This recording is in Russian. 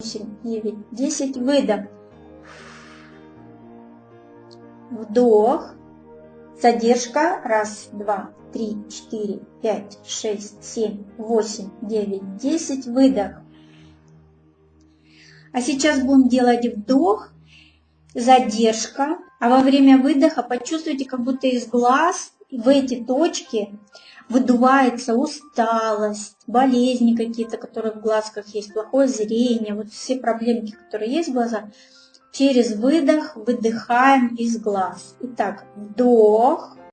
8, 9, 10. Выдох. Вдох. Задержка. Раз, два, три, четыре, пять, шесть, семь, восемь, девять, десять. Выдох. А сейчас будем делать вдох, задержка. А во время выдоха почувствуйте, как будто из глаз в эти точки выдувается усталость, болезни какие-то, которые в глазках есть, плохое зрение, вот все проблемки, которые есть в глазах, через выдох выдыхаем из глаз. Итак, вдох,